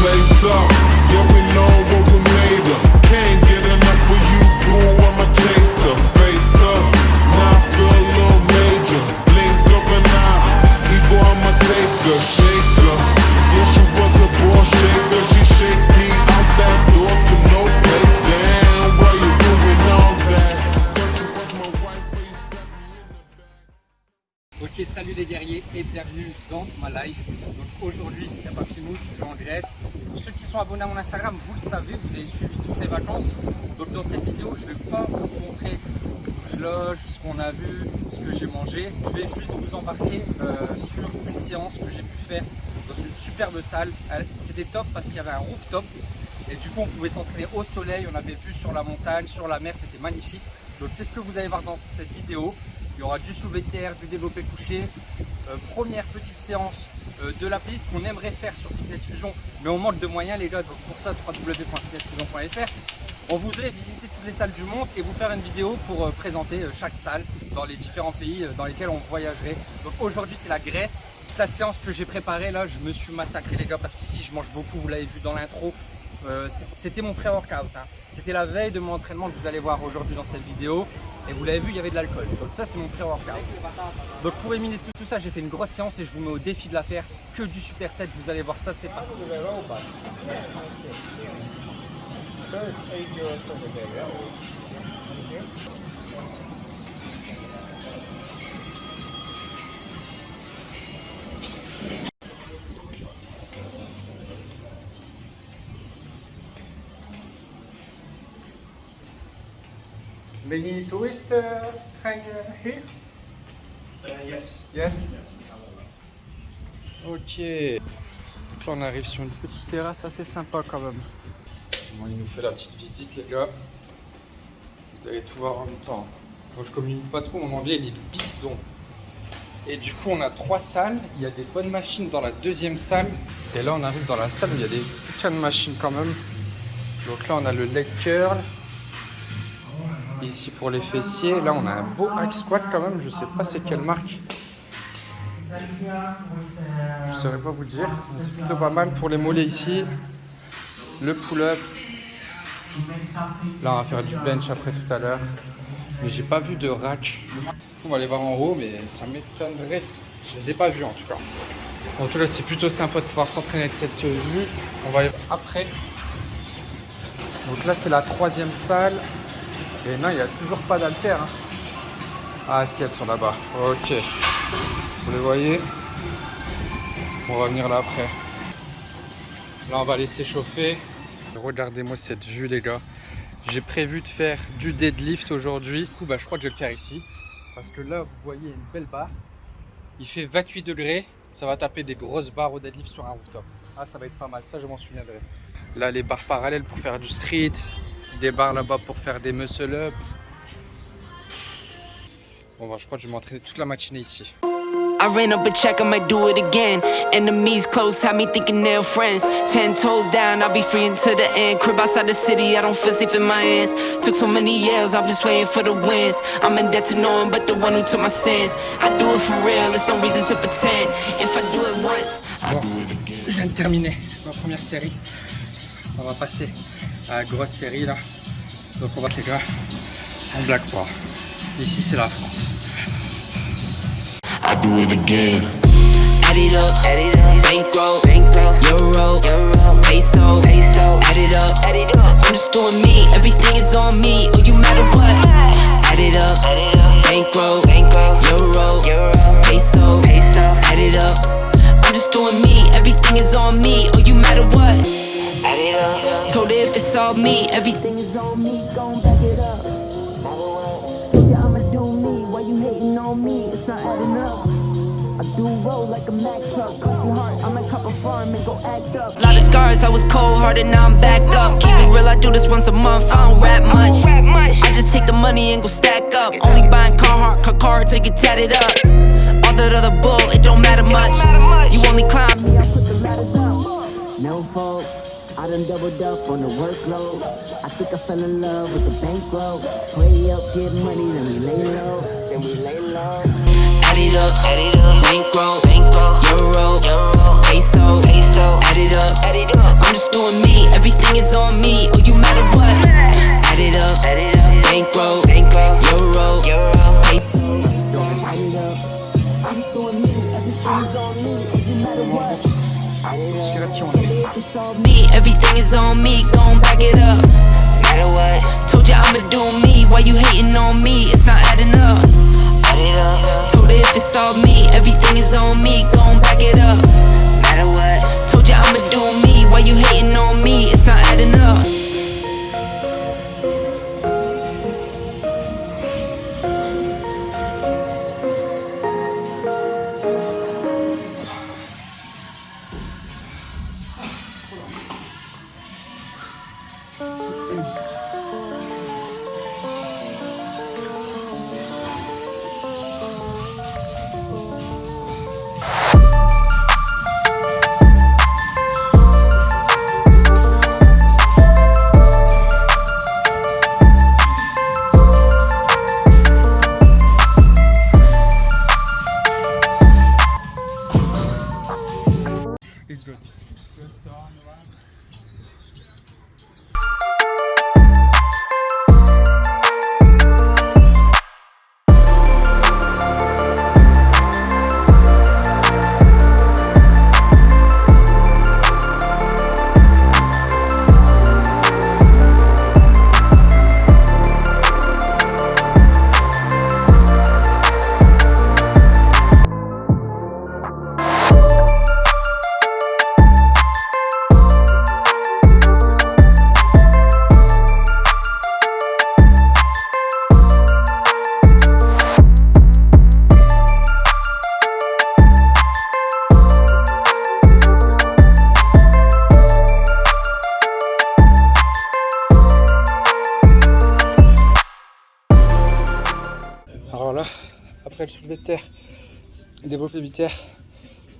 place up. Yeah, we know what we Guerriers et bienvenue dans ma life. Donc aujourd'hui, il n'y a pas Fimous, je suis en Grèce. Pour ceux qui sont abonnés à mon Instagram, vous le savez, vous avez suivi toutes les vacances. Donc dans cette vidéo, je ne vais pas vous montrer où je loge, ce qu'on a vu, ce que j'ai mangé. Je vais juste vous embarquer euh, sur une séance que j'ai pu faire dans une superbe salle. Elle- C'était top parce qu'il y avait un rooftop. Et du coup, on pouvait s'entraîner au soleil, on avait vue sur la montagne, sur la mer, c'était magnifique. Donc c'est ce que vous allez voir dans cette vidéo. Il y aura du soulevé de terre, du développé couché. Euh, première petite séance euh, de la piste qu'on aimerait faire sur Fitness Fusion, mais on manque de moyens les gars, donc pour ça www.fitnessfusion.fr. On voudrait visiter toutes les salles du monde et vous faire une vidéo pour euh, présenter chaque salle dans les différents pays dans lesquels on voyagerait. Donc aujourd'hui c'est la Grèce. Toute la séance que j'ai préparée là, je me suis massacré les gars parce qu'ici je mange beaucoup, vous l'avez vu dans l'intro. Euh, C'était mon pré-workout. hein. C'était la veille de mon entraînement que vous allez voir aujourd'hui dans cette vidéo. Et vous l'avez vu, il y avait de l'alcool. Donc ça, c'est mon pré-workout. Donc pour éliminer tout, tout ça, j'ai fait une grosse séance et je vous mets au défi de la faire. Que du super set, vous allez voir ça, c'est parti. Tourists uh, hang uh, here? yes. Yes? Ok. Donc là, on arrive sur une petite terrasse assez sympa quand même. Bon, il nous fait la petite visite, les gars. Vous allez tout voir en même temps. Moi, je communique pas trop, mon anglais, il est bidon. Et du coup, on a trois salles. Il y a des bonnes machines dans la deuxième salle. Et là, on arrive dans la salle où il y a des putains de machines quand même. Donc là, on a le leg curl. Ici pour les fessiers, là on a un beau hack squat quand même, je sais pas c'est quelle marque. Je saurais pas vous dire, c'est plutôt pas mal pour les mollets ici. Le pull-up. Là on va faire du bench après tout à l'heure. Mais j'ai pas vu de rack. On va aller voir en haut, mais ça m'étonnerait. Je les ai pas vus en tout cas. En tout cas, c'est plutôt sympa de pouvoir s'entraîner avec cette vue. On va aller après. Donc là, c'est la troisième salle. Et non, il n'y a toujours pas d'alter. hein. Ah si, elles sont là-bas. Ok. Vous les voyez? On va venir là après. Là, on va les s'échauffer. Regardez-moi cette vue, les gars. J'ai prévu de faire du deadlift aujourd'hui. Du coup, bah, je crois que je vais le faire ici. Parce que là, vous voyez une belle barre. Il fait 28 degrés. Ça va taper des grosses barres au deadlift sur un rooftop. Ah, ça va être pas mal. Ça, je m'en souviendrai. Là, les barres parallèles pour faire du street. Des barres là-bas pour faire des muscle up. Bon, bah, je crois que je vais m'entraîner toute la matinée ici. I ran up a check, I might do it again. Enemies close, had me thinking they're friends. Ten toes down, I'll be free until the end. Crib outside the city, I don't feel safe in my hands. Took so many years, I'm just waiting for the wins. I'm in debt to no one but the one who took my sins. I do it for real, there's no reason to pretend. If I do it once, I Bon, do it again. je viens de terminer ma première série. On va passer à la grosse série là. Donc on va les gars, on blague pas. Ici c'est la France. I do it again. Add it up, add it up. Me, everything is on me. Gon' back it up. Ya I'ma do me, why you hating on me? It's not adding up. I do roll like a Mack truck, pussy hard, I might cop a farm and go act up. Lot of scars, I was cold hearted, now I'm back up. Keep it real, I do this once a month, I don't rap much. I just take the money and go stack up. Only buying Carhartt, car card to get tatted up. All that other bull, it don't matter much. You only climb. I done doubled up on the workload. I think I fell in love with the bankroll. Way up, get money, then we lay low. Then we lay low. Add it up, add it up. Bankroll, bankroll. Euro, euro. Peso, peso. peso. Add it up, add it up. I'm just doing me, everything is on me. Oh, you matter what? Add it up, add it up. Bankroll, bankroll, euro, euro. Pay- Add it up. I'm just doing me. Everything's on me. Oh, it doesn't matter what. Me. everything is on me. Gon' back it up. Matter what? Told ya I'ma do me. Why you hating on me? It's not adding up. Add it up. Told her if it's all me, everything is on me. Gon' back it up. Matter what? Told ya I'ma do me. Why you hating on me? It's not adding up. Développé militaire,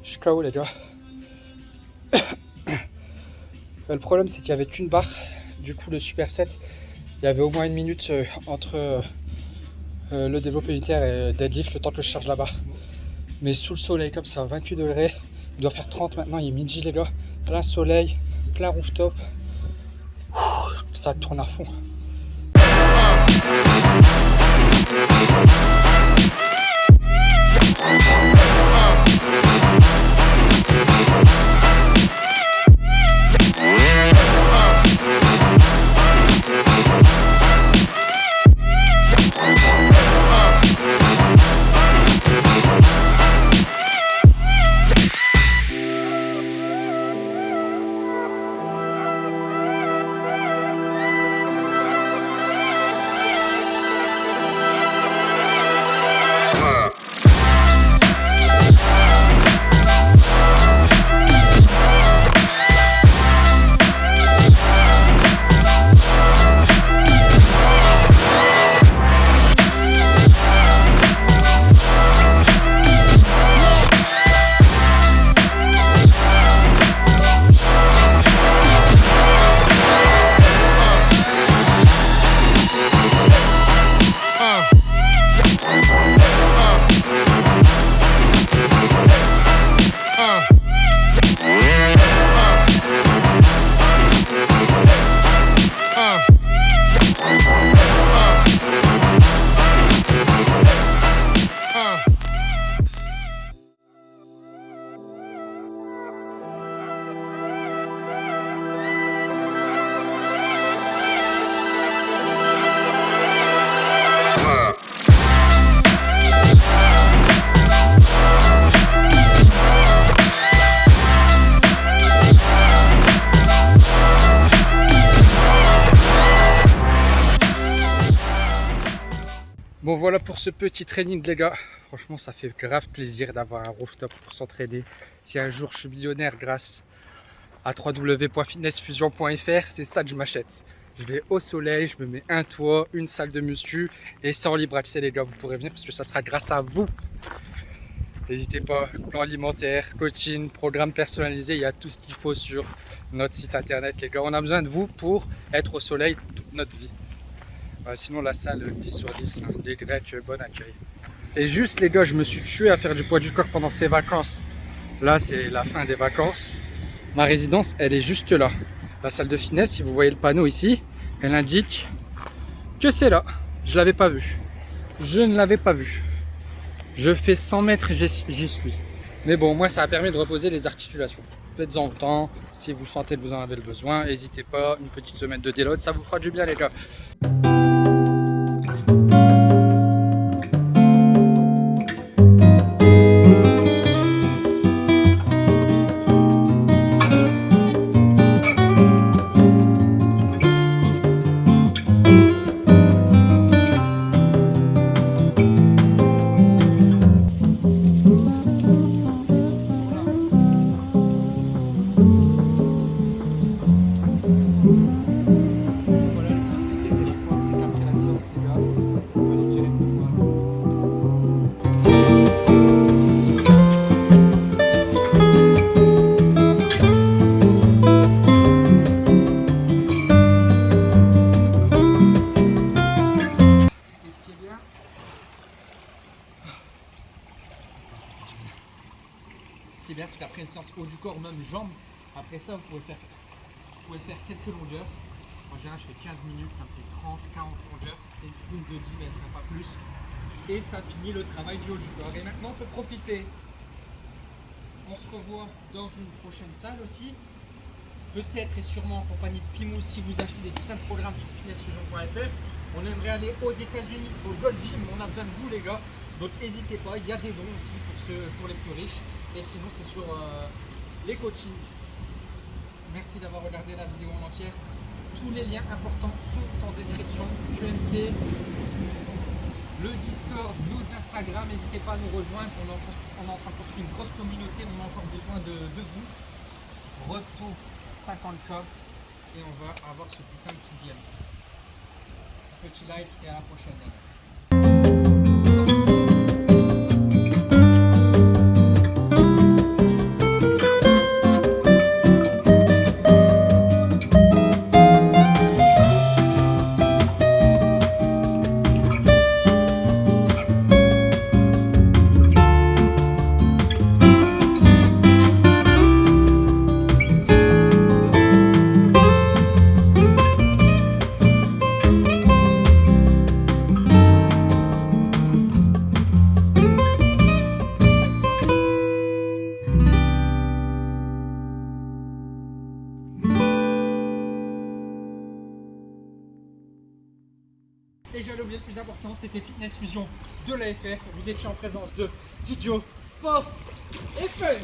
je suis KO les gars. Euh, Le problème c'est qu'il n'y avait qu'une barre, du coup le super set, il y avait au moins une minute euh, entre euh, le développé militaire et deadlift, le temps que je charge la barre. Mais sous le soleil comme ça, 28 degrés, il doit faire 30 maintenant, il est midi les gars, plein soleil, plein rooftop, ça tourne à fond. Bon voilà pour ce petit training les gars. Franchement ça fait grave plaisir d'avoir un rooftop pour s'entraider. Si un jour je suis millionnaire grâce à www.fitnessfusion.fr, c'est ça que je m'achète. Je vais au soleil, je me mets un toit, une salle de muscu et en libre accès les gars, vous pourrez venir parce que ça sera grâce à vous. N'hésitez pas, plan alimentaire, coaching, programme personnalisé, il y a tout ce qu'il faut sur notre site internet les gars. On a besoin de vous pour être au soleil toute notre vie. Euh, sinon la salle 10 sur 10, hein, les Grecs, euh, bon accueil. Et juste les gars, je me suis tué à faire du poids du corps pendant ces vacances. Là c'est la fin des vacances. Ma résidence, elle est juste là. La salle de fitness, si vous voyez le panneau ici, elle indique que c'est là. Je l'avais pas vu. Je ne l'avais pas vu. Je fais 100 mètres et j'y suis. Mais bon, moi, ça a permis de reposer les articulations. Faites-en temps. Si vous sentez que vous en avez le besoin, n'hésitez pas. Une petite semaine de déload, ça vous fera du bien, les gars. Séance haut du corps, même jambes, après ça, vous pouvez faire, vous pouvez faire quelques longueurs. En général, je fais 15 minutes, ça me fait 30, 40 longueurs. C'est une piscine de 10 mètres, hein, pas plus. Et ça finit le travail du haut du corps. Et maintenant, on peut profiter. On se revoit dans une prochaine salle aussi. Peut-être et sûrement en compagnie de Pimous si vous achetez des putains de programmes sur fitnessfusion.fr. On aimerait aller aux États-Unis, au Gold Gym. On a besoin de vous, les gars. Donc, n'hésitez pas. Il y a des dons aussi pour, ceux, pour les plus riches. Et sinon, c'est sur euh, les coachings. Merci d'avoir regardé la vidéo en entière. Tous les liens importants sont en description. QNT, le Discord, nos Instagram. N'hésitez pas à nous rejoindre. On est, en, train de construire une grosse communauté. On a encore besoin de, vous. Retour 50K. Et on va avoir ce putain de filière. Petit like et à la prochaine. important, c'était Fitness Fusion de l'AFF. Vous étiez en présence de Didio, Force et Fun.